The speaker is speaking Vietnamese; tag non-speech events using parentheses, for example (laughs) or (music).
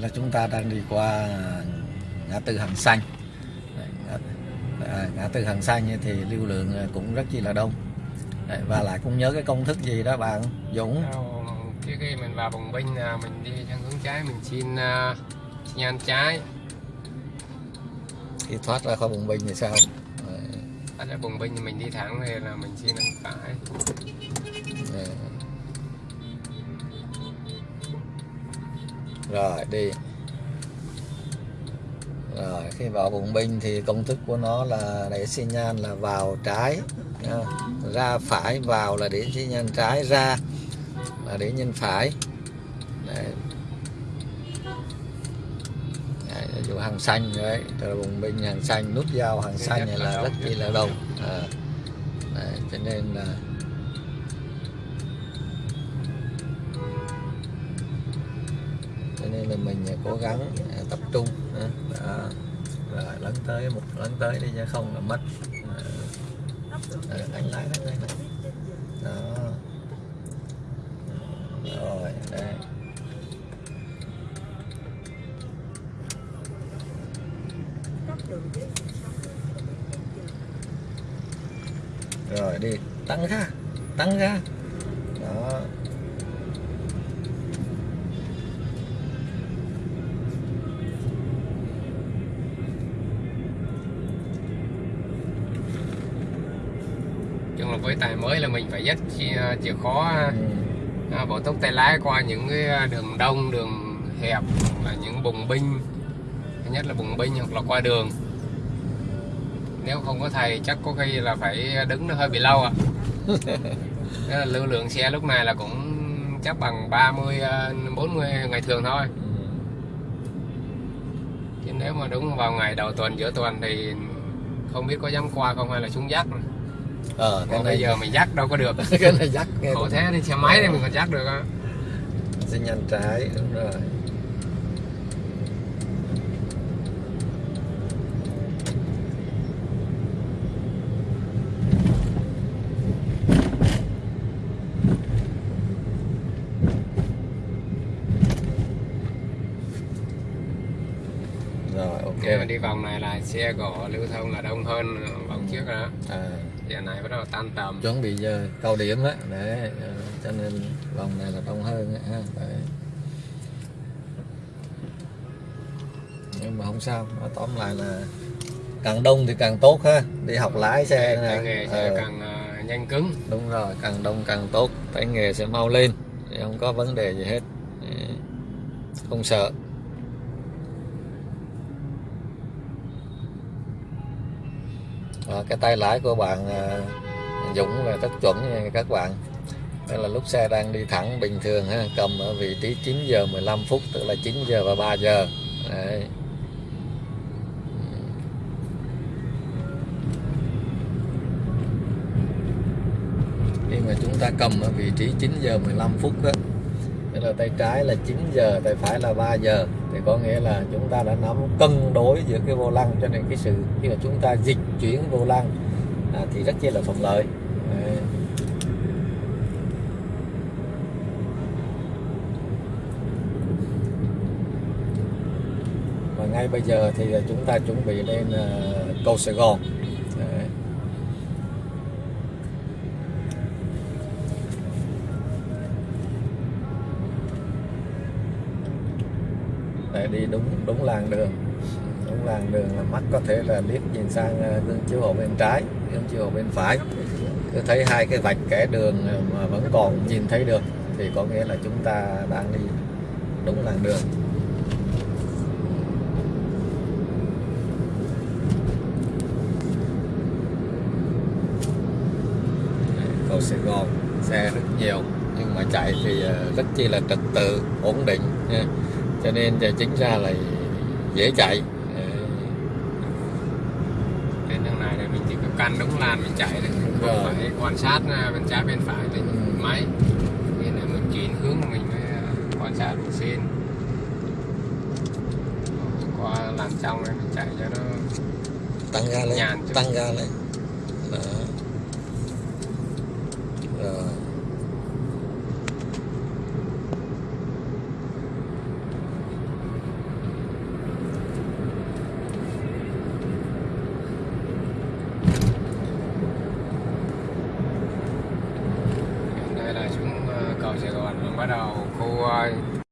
là chúng ta đang đi qua ngã tư Hàng Xanh. À, ngã tư Hàng Xanh thì lưu lượng cũng rất chi là đông. Đấy, và lại cũng nhớ cái công thức gì đó bạn Dũng? Trước khi mình vào bồng binh mình đi sang hướng trái mình xin uh, nhan trái. Khi thoát ra khỏi bùng binh thì sao? Thoát ra bồng binh thì mình đi thẳng thì là mình xin ăn phải. Đấy. Rồi đi rồi khi vào bùng binh thì công thức của nó là để xi nhan là vào trái nha. ra phải vào là để xi nhan trái ra là để nhân phải Đấy. Đấy, dụ hàng xanh đấy từ bùng binh hàng xanh nút giao hàng xanh này là rất chi là đông à. đấy, cho nên là cho nên là mình cố gắng à, tập trung à, à, rồi lấn tới một lấn tới đi chứ không là mất. À, đánh lái đánh lái đó. Rồi đây. Rồi đi. Tăng ra tăng ra. Chung là với tài mới là mình phải dắt chìa, chìa khó ừ. à, bỏ tốc tay lái qua những cái đường đông đường hẹp là những bùng binh nhất là bùng binh hoặc là qua đường nếu không có thầy chắc có khi là phải đứng nó hơi bị lâu ạ à. (laughs) lưu lượng xe lúc này là cũng chắc bằng 30 40 ngày thường thôi Ừ. chứ nếu mà đúng vào ngày đầu tuần giữa tuần thì không biết có dám qua không hay là xuống dắt ờ cái còn này bây giờ mình dắt đâu có được. (laughs) Cái này dắt nghe khổ thế đi xe máy thì mình còn dắt được á. Sẽ nhanh trái đúng rồi Nếu mà đi vòng này là xe gỗ lưu thông là đông hơn vòng trước đó. À, giờ này bắt đầu tan tầm. Chuẩn bị giờ cao điểm á để ờ, cho nên vòng này là đông hơn ha Đấy. nhưng mà không sao nói tóm lại là càng đông thì càng tốt ha. Đi học lái xe tay nè. nghề sẽ Ờ, càng ờ, nhanh cứng. Đúng rồi càng đông càng tốt. Tay nghề sẽ mau lên. Không có vấn đề gì hết. Không sợ à, cái tay lái của bạn à, Dũng là rất chuẩn nha các bạn đây là lúc xe đang đi thẳng bình thường ha cầm ở vị trí 9 giờ 15 phút tức là 9 giờ và 3 giờ Đấy. khi mà chúng ta cầm ở vị trí 9 giờ 15 phút đó tức là tay trái là 9 giờ tay phải là 3 giờ. Thì có nghĩa là chúng ta đã nắm cân đối giữa cái vô lăng cho nên cái sự khi mà chúng ta dịch chuyển vô lăng à, thì rất chi là thuận lợi. Đấy. và ngay bây giờ thì à, chúng ta chuẩn bị lên à, cầu Sài Gòn. Để đi đúng đúng làng đường. Đúng làng đường là mắt có thể là liếc nhìn sang ờ, gương chiếu hậu bên trái gương chiếu hậu bên phải. Cứ thấy hai cái vạch kẻ đường ờ, mà vẫn còn nhìn thấy được thì có nghĩa là chúng ta đang đi đúng làng đường. Cầu Sài Gòn, xe rất nhiều, nhưng mà chạy thì ờ, rất chi là trật tự, ổn định, nha cho nên giờ chính ra là dễ chạy. Trên đường này là mình chỉ có căn đúng làn mình chạy đấy không Rồi. phải quan sát à, bên trái bên phải trên Ừ. máy. Nên là mình chuyển hướng mình mới à, quan sát mình xin qua làn trong này mình chạy cho nó tăng ga lên Nhàn tăng ga lên. Đó